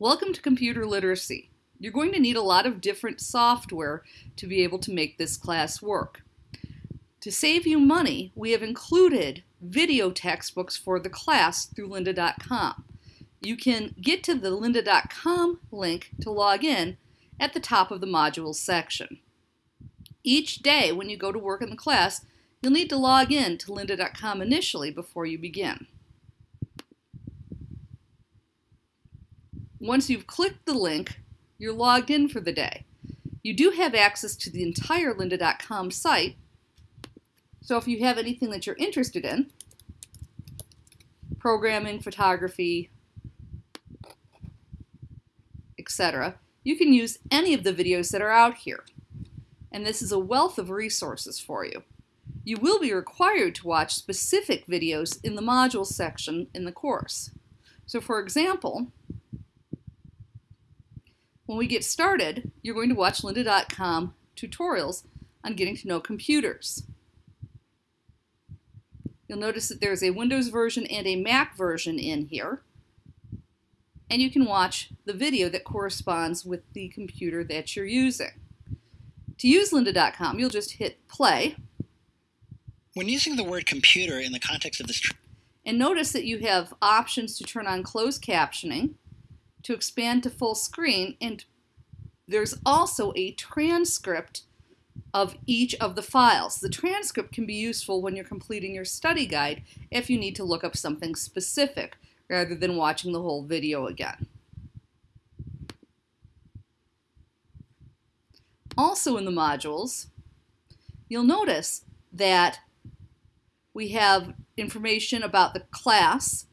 Welcome to Computer Literacy. You're going to need a lot of different software to be able to make this class work. To save you money, we have included video textbooks for the class through lynda.com. You can get to the lynda.com link to log in at the top of the modules section. Each day when you go to work in the class, you'll need to log in to lynda.com initially before you begin. Once you've clicked the link, you're logged in for the day. You do have access to the entire lynda.com site, so if you have anything that you're interested in, programming, photography, etc., you can use any of the videos that are out here. And this is a wealth of resources for you. You will be required to watch specific videos in the modules section in the course. So for example, when we get started, you're going to watch lynda.com tutorials on getting to know computers. You'll notice that there's a Windows version and a Mac version in here. And you can watch the video that corresponds with the computer that you're using. To use lynda.com, you'll just hit play. When using the word computer in the context of this and notice that you have options to turn on closed captioning, to expand to full screen and there's also a transcript of each of the files. The transcript can be useful when you're completing your study guide if you need to look up something specific rather than watching the whole video again. Also in the modules, you'll notice that we have information about the class,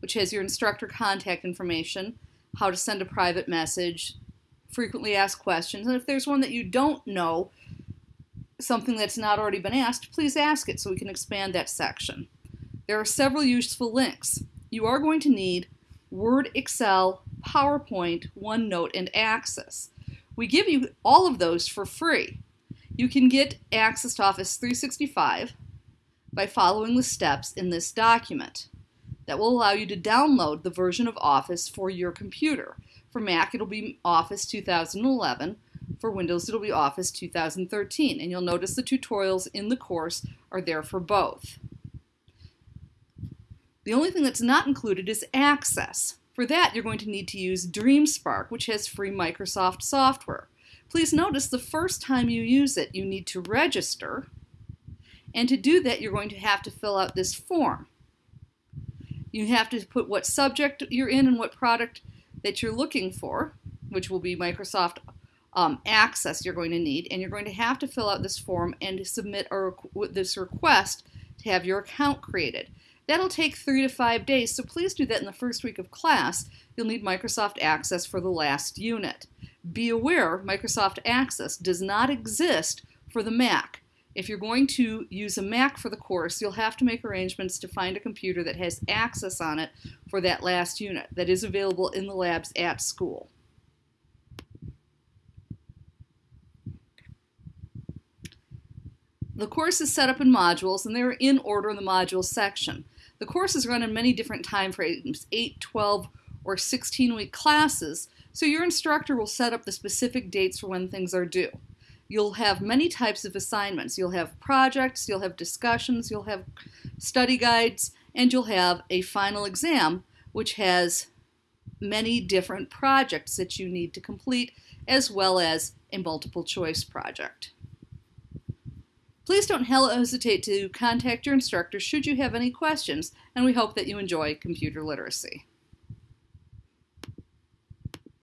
which has your instructor contact information, how to send a private message, frequently asked questions, and if there's one that you don't know, something that's not already been asked, please ask it so we can expand that section. There are several useful links. You are going to need Word, Excel, PowerPoint, OneNote, and Access. We give you all of those for free. You can get access to Office 365 by following the steps in this document that will allow you to download the version of Office for your computer. For Mac, it'll be Office 2011. For Windows, it'll be Office 2013. And you'll notice the tutorials in the course are there for both. The only thing that's not included is Access. For that, you're going to need to use DreamSpark, which has free Microsoft software. Please notice the first time you use it, you need to register. And to do that, you're going to have to fill out this form. You have to put what subject you're in and what product that you're looking for, which will be Microsoft um, Access you're going to need, and you're going to have to fill out this form and submit a, this request to have your account created. That'll take three to five days, so please do that in the first week of class. You'll need Microsoft Access for the last unit. Be aware Microsoft Access does not exist for the Mac. If you're going to use a Mac for the course, you'll have to make arrangements to find a computer that has Access on it for that last unit that is available in the labs at school. The course is set up in modules and they're in order in the modules section. The course is run in many different time frames, 8, 12, or 16 week classes, so your instructor will set up the specific dates for when things are due you'll have many types of assignments. You'll have projects, you'll have discussions, you'll have study guides, and you'll have a final exam, which has many different projects that you need to complete, as well as a multiple choice project. Please don't hesitate to contact your instructor should you have any questions, and we hope that you enjoy computer literacy.